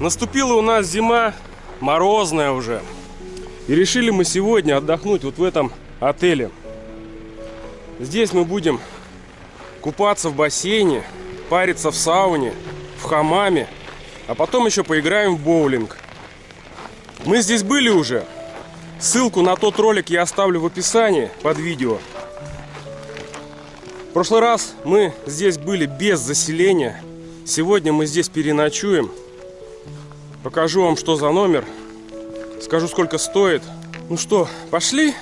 Наступила у нас зима, морозная уже. И решили мы сегодня отдохнуть вот в этом отеле. Здесь мы будем купаться в бассейне, париться в сауне, в хамаме, а потом еще поиграем в боулинг. Мы здесь были уже. Ссылку на тот ролик я оставлю в описании под видео. В прошлый раз мы здесь были без заселения. Сегодня мы здесь переночуем. Покажу вам, что за номер. Скажу, сколько стоит. Ну что, пошли?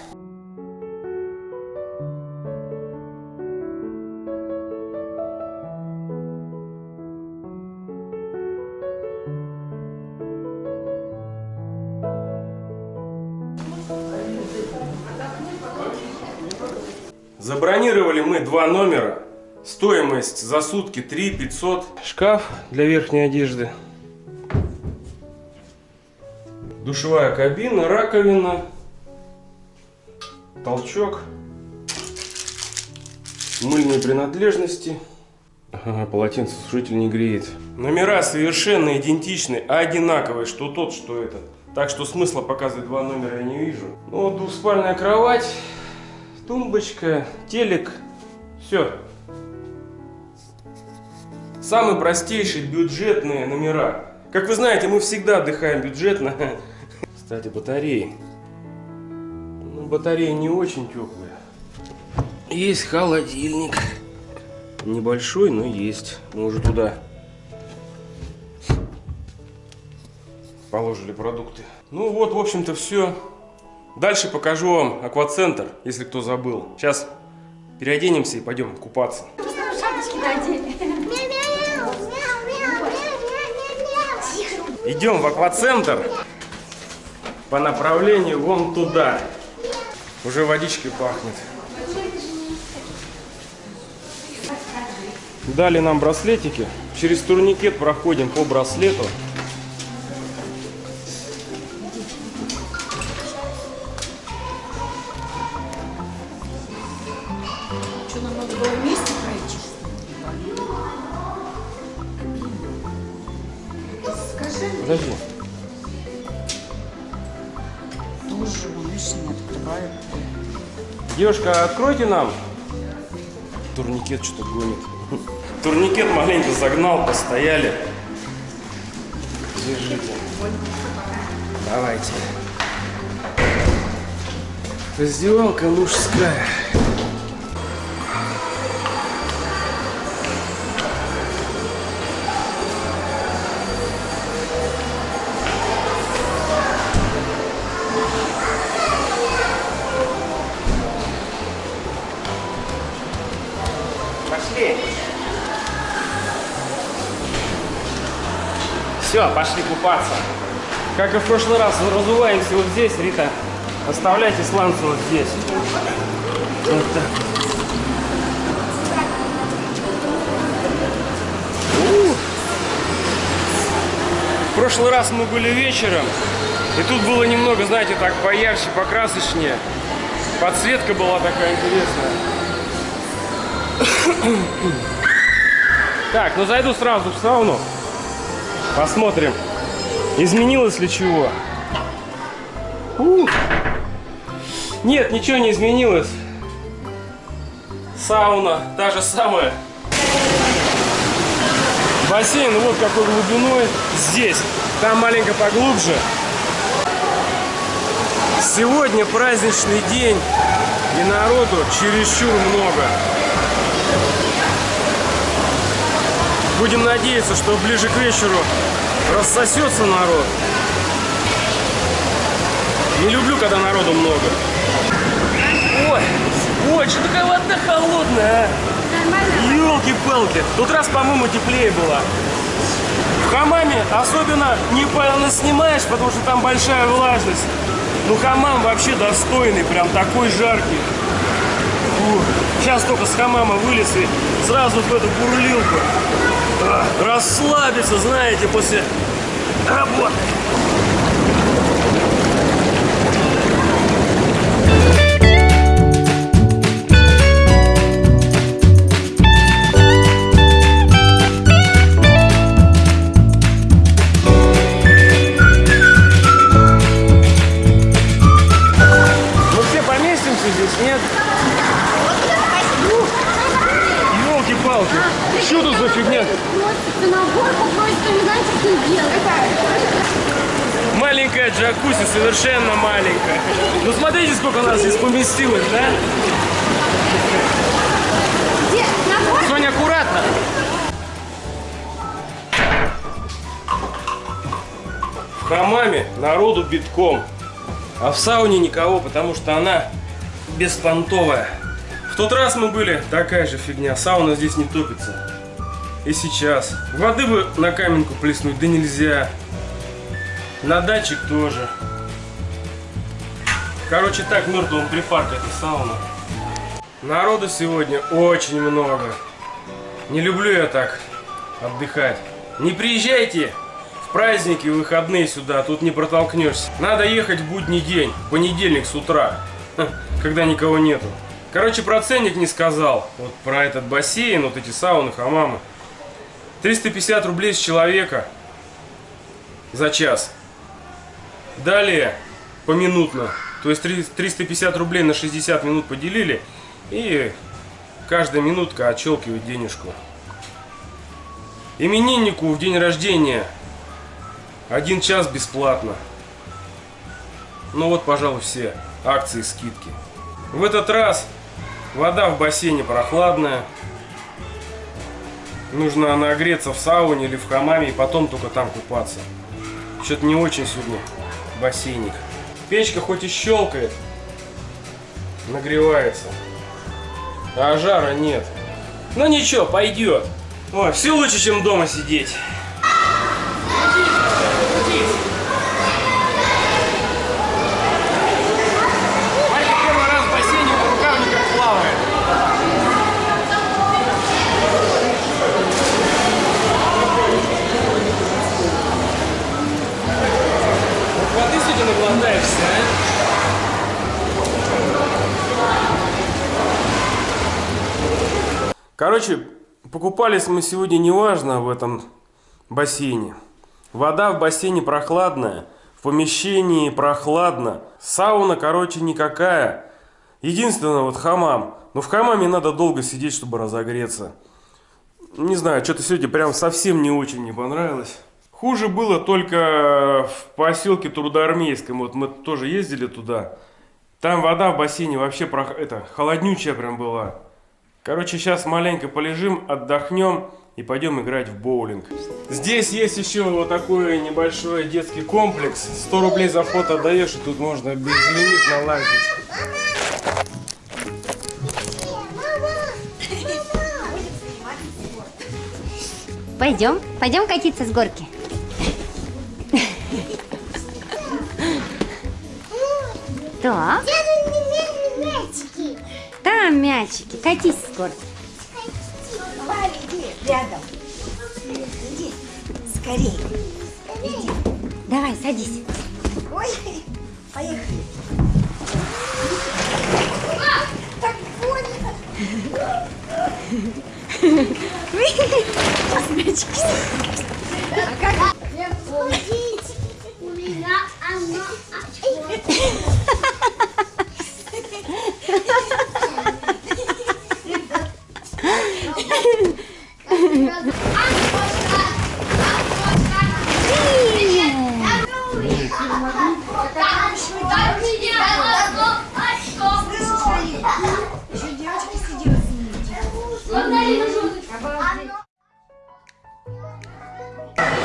Забронировали мы два номера. Стоимость за сутки 3 500. Шкаф для верхней одежды. Душевая кабина, раковина, толчок, мыльные принадлежности. Ага, полотенцесушитель не греет. Номера совершенно идентичны, а одинаковые, что тот, что этот. Так что смысла показывать два номера я не вижу. Ну, вот двухспальная кровать, тумбочка, телек. Все. Самые простейшие бюджетные номера. Как вы знаете, мы всегда отдыхаем бюджетно. Кстати, батареи. Ну, батареи не очень теплые. Есть холодильник. Небольшой, но есть. Мы уже туда положили продукты. Ну вот, в общем-то, все. Дальше покажу вам аквацентр, если кто забыл. Сейчас переоденемся и пойдем купаться. Идем в аквацентр по направлению вон туда. Уже водичкой пахнет. Дали нам браслетики. Через турникет проходим по браслету. Что, нам надо было вместе пройти? Скажи. Подожди. Девушка, откройте нам. Турникет что-то гонит. Турникет маленько загнал, постояли. Держите. Давайте. Раздевалка мужская. Купаться. Как и в прошлый раз, разуваемся вот здесь, Рита. Оставляйте сланцы вот здесь. Вот так. В прошлый раз мы были вечером, и тут было немного, знаете, так поярче, покрасочнее. Подсветка была такая интересная. Так, ну зайду сразу в сауну. Посмотрим, изменилось ли чего. Ух. Нет, ничего не изменилось. Сауна та же самая. Бассейн вот какой глубиной. Здесь. Там маленько поглубже. Сегодня праздничный день. И народу чересчур много. Будем надеяться, что ближе к вечеру рассосется народ. Не люблю, когда народу много. Ой, ой, что такая вода холодная, а? Елки-палки. Тут раз, по-моему, теплее было. В хамаме особенно не снимаешь, потому что там большая влажность. Ну, хамам вообще достойный, прям такой жаркий. Фу. Сейчас только с хамама вылез и сразу в эту бурлилку. Расслабиться, знаете, после работы. Делать? Маленькая джакузи, совершенно маленькая. Ну смотрите, сколько нас здесь поместилось, да? Где? Соня, аккуратно. В хамаме народу битком, а в сауне никого, потому что она беспонтовая. В тот раз мы были, такая же фигня, сауна здесь не топится. И сейчас. Воды бы на каменку плеснуть, да нельзя. На датчик тоже. Короче, так мертвым припарк эта сауна. Народу сегодня очень много. Не люблю я так отдыхать. Не приезжайте в праздники, в выходные сюда, тут не протолкнешься. Надо ехать в будний день, понедельник с утра, когда никого нету. Короче, про ценник не сказал. Вот про этот бассейн, вот эти сауны, хамамы. 350 рублей с человека за час. Далее, поминутно. То есть три- 350 рублей на 60 минут поделили. И каждая минутка отщелкивает денежку. Имениннику в день рождения один час бесплатно. Ну вот, пожалуй, все акции, скидки. В этот раз вода в бассейне прохладная. Нужно нагреться в сауне или в хамаме и потом только там купаться. Что-то не очень сегодня бассейник. Печка хоть и щелкает, нагревается. А жара нет. Ну ничего, пойдет. Ой, все лучше, чем дома сидеть. Короче, покупались мы сегодня неважно в этом бассейне. Вода в бассейне прохладная, в помещении прохладно. Сауна, короче, никакая. Единственное, вот хамам. Но в хамаме надо долго сидеть, чтобы разогреться. Не знаю, что-то сегодня прям совсем не очень не понравилось. Хуже было только в поселке Трудоармейском. Вот мы тоже ездили туда. Там вода в бассейне вообще прох- это, холоднючая прям была. Короче, сейчас маленько полежим, отдохнем и пойдем играть в боулинг. Здесь есть еще вот такой небольшой детский комплекс. 100 рублей за вход отдаешь, и тут можно безлимитно лазить. Пойдем, пойдем катиться с горки. Так, там мячики, катись с горки. Давай, иди рядом. Иди, скорей. Иди. Давай, садись. Ой, поехали. А, Так больно. Сейчас мячики. А как?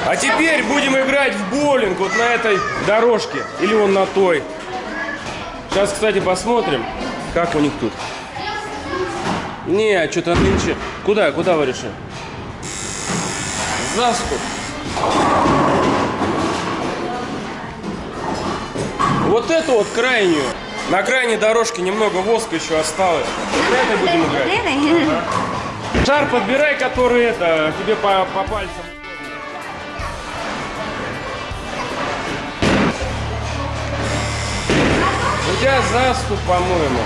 А теперь будем играть в боулинг вот на этой дорожке. Или вон на той. Сейчас, кстати, посмотрим, как у них тут. Не, что-то нынче. Куда, куда вы решили? Заску. Вот эту вот крайнюю. На крайней дорожке немного воска еще осталось. На этой будем играть. Шар подбирай, который это тебе по, по пальцам. Тебя заступ, по-моему.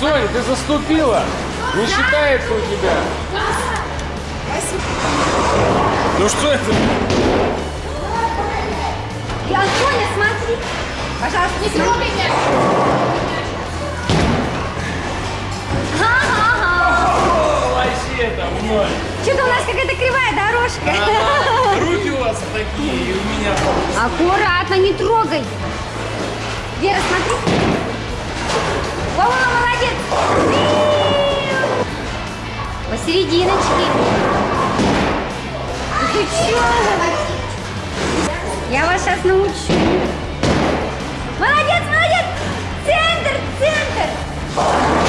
Соня, ты заступила. Не считается у тебя. Ну что это? Я, Соня, смотри. Пожалуйста, не трогай мяч. Там ноль. Что-то у нас какая-то кривая дорожка. Руки у вас такие, и у меня Аккуратно, не трогай. Вера, смотри. Вова, молодец. Посерединочке. Да Ты чё? Я вас сейчас научу. Молодец, молодец. Центр, центр.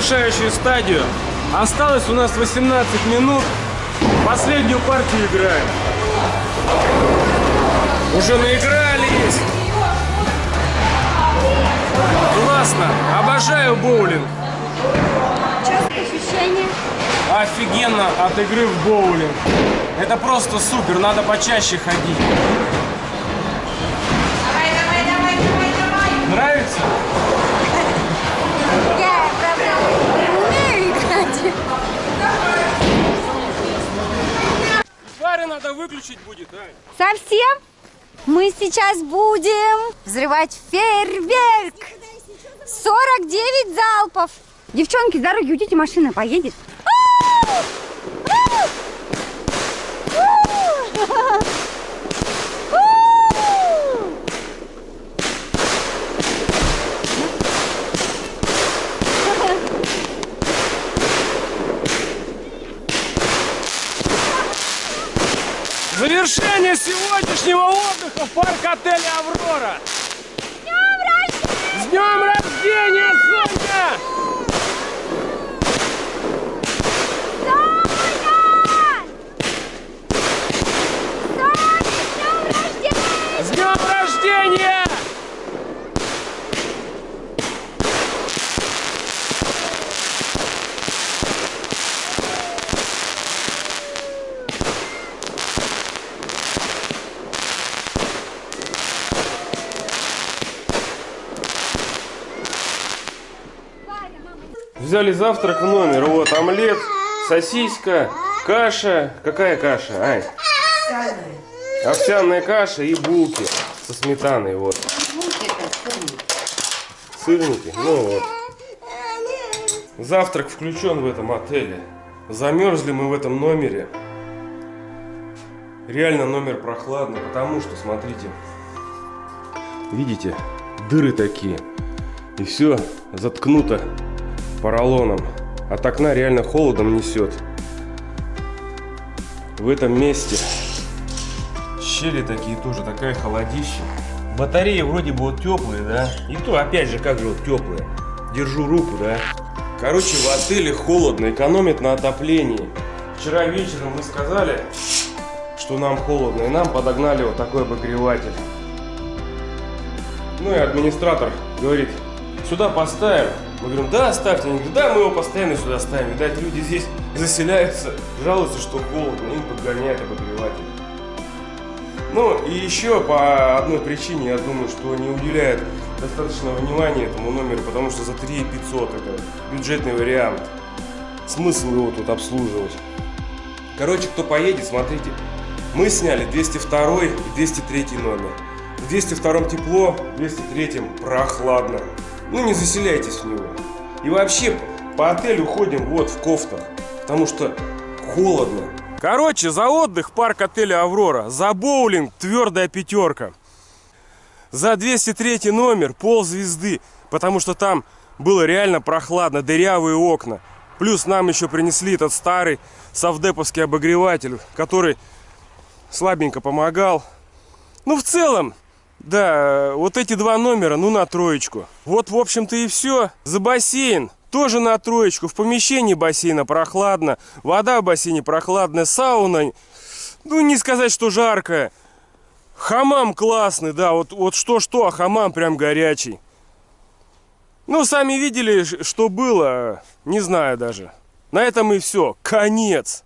Завершающую стадию. Осталось у нас 18 минут. Последнюю партию играем. Уже наигрались. Классно. Обожаю боулинг. Ощущение. Офигенно от игры в боулинг. Это просто супер. Надо почаще ходить. Надо выключить будет, Ань. Совсем? Мы сейчас будем взрывать фейерверк. 49 залпов. Девчонки, с дороги уйдите, машина поедет. Ау! Ау! Ау! Завершение сегодняшнего отдыха в парк отеля Аврора. С днем рождения, Соня! С днем рождения! Взяли завтрак в номер. Вот омлет, сосиска, каша. Какая каша, Ань? Овсяная каша и булки со сметаной. Вот. Сырники. Ну вот. Завтрак включен в этом отеле. Замерзли мы в этом номере. Реально номер прохладный, потому что, смотрите, видите, дыры такие. И все заткнуто поролоном. От окна реально холодом несет. В этом месте щели такие тоже, такая холодища. Батареи вроде бы вот теплые, да? И то, опять же, как же вот теплые. Держу руку, да? Короче, в отеле холодно, экономит на отоплении. Вчера вечером мы сказали, что нам холодно, и нам подогнали вот такой обогреватель. Ну и администратор говорит, сюда поставим. Мы говорим, да, ставьте. Они говорят, да, мы его постоянно сюда ставим. Видать, люди здесь заселяются, жалуются, что холодно, им подгоняют обогреватель. Ну и еще по одной причине, я думаю, что не уделяют достаточного внимания этому номеру, потому что за 3 500 это бюджетный вариант. Смысл его тут обслуживать. Короче, кто поедет, смотрите, мы сняли 202 и 203 номер. В 202 тепло, в 203 прохладно. Ну не заселяйтесь в него. И вообще по отелю ходим вот в кофтах, потому что холодно. Короче, за отдых парк отеля Аврора, за боулинг твердая пятерка. За 203 номер пол звезды, потому что там было реально прохладно, дырявые окна. Плюс нам еще принесли этот старый совдеповский обогреватель, который слабенько помогал. Ну, в целом, да, вот эти два номера, ну, на троечку. Вот, в общем-то, и все. За бассейн тоже на троечку. В помещении бассейна прохладно. Вода в бассейне прохладная. Сауна, ну, не сказать, что жаркая. Хамам классный, да, вот, вот что-что, а хамам прям горячий. Ну, сами видели, что было, не знаю даже. На этом и все. Конец.